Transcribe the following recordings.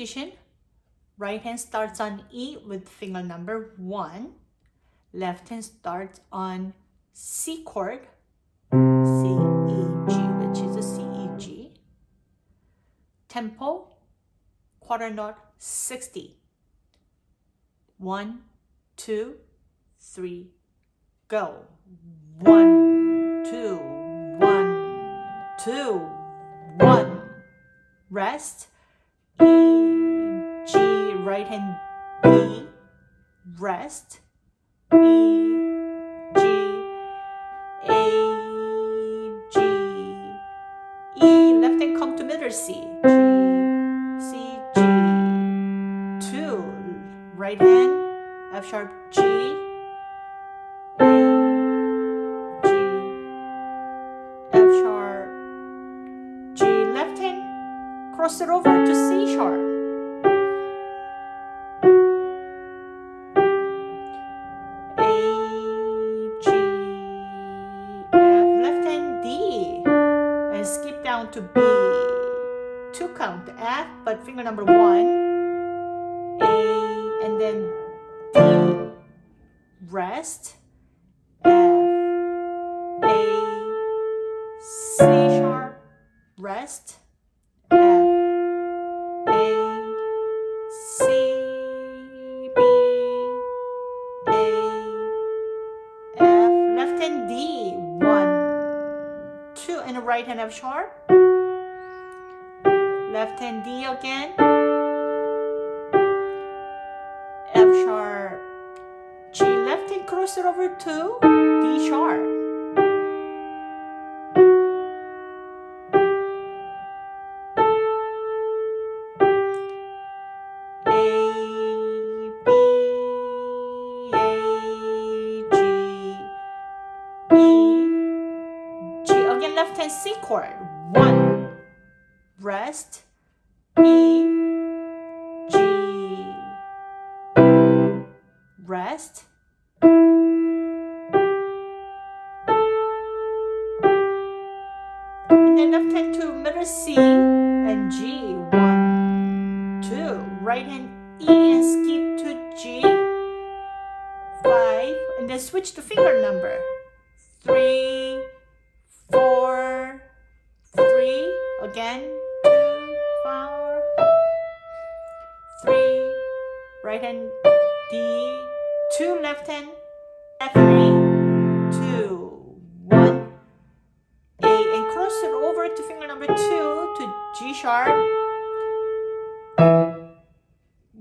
Position. Right hand starts on E with finger number 1. Left hand starts on C chord, C, E, G, which is a C, E, G. Tempo, quarter note, 60. One, two, three, go. One, two, one, two, one. Rest. G, right hand B, rest. E, G, A, G, E, left hand come to middle C, G, C, G, two, right hand, F sharp, G, cross it over to C sharp. A, G, F, left hand D, and skip down to B. Two count F, but finger number one, A, and then D, rest, F, A, C sharp, rest, right hand F sharp, left hand D again, F sharp, G left hand cross it over to D sharp. C chord. One, rest, E, G, rest. And then hand to middle C and G. One, two. Right hand E and skip to G. Five. And then switch to finger number. Three, Right hand D. Two left hand F3. Two, one. A and cross it over to finger number two to G sharp.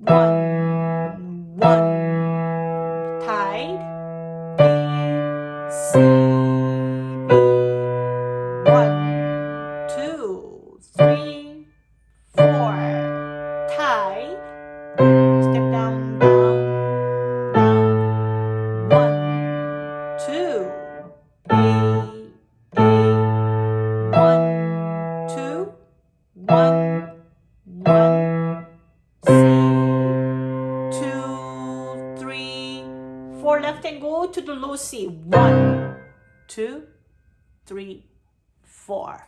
One, four. Left hand go to the low C. One, two, three, four.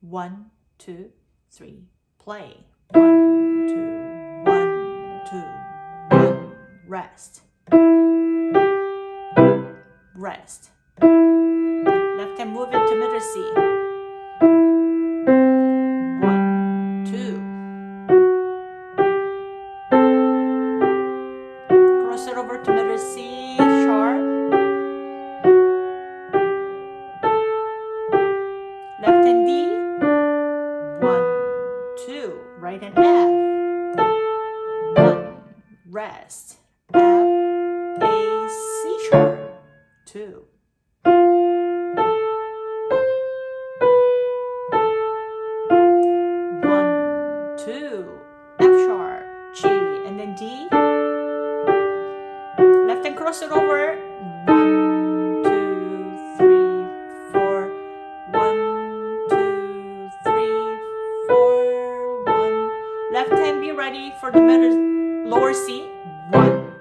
One, two, three, play. One, two, one, two, one, rest. Rest. Left hand move into middle C. over to middle C cross over. One, two, three, four. One, two, three, four. One. Left hand be ready for the middle lower C. One,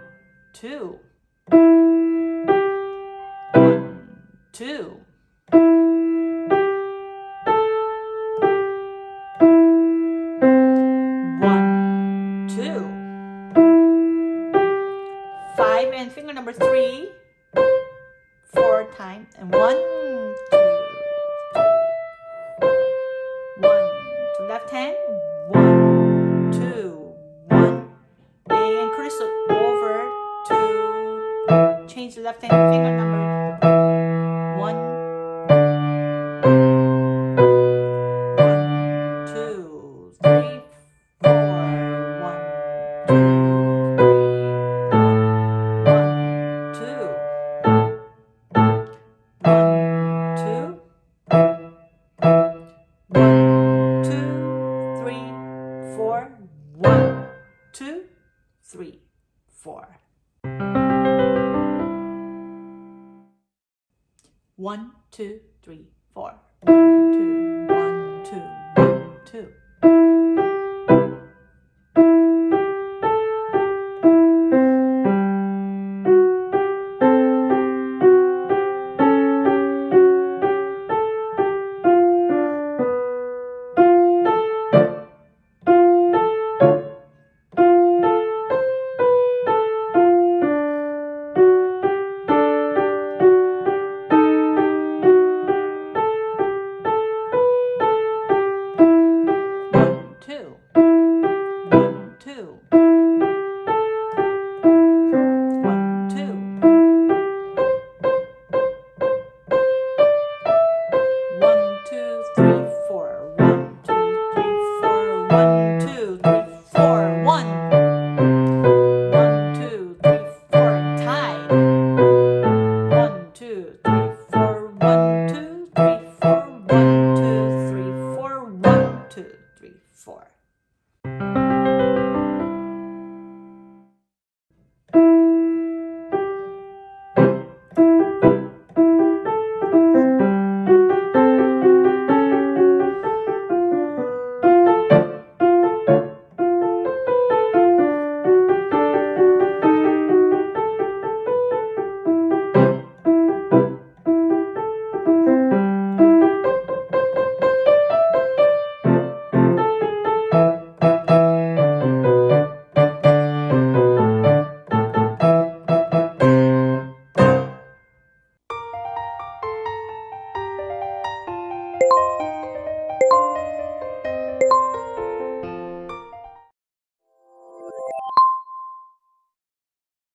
two. One, two. time. And one, two, one. To left hand, one, two, one. And crystal over two. change the left hand finger number. two.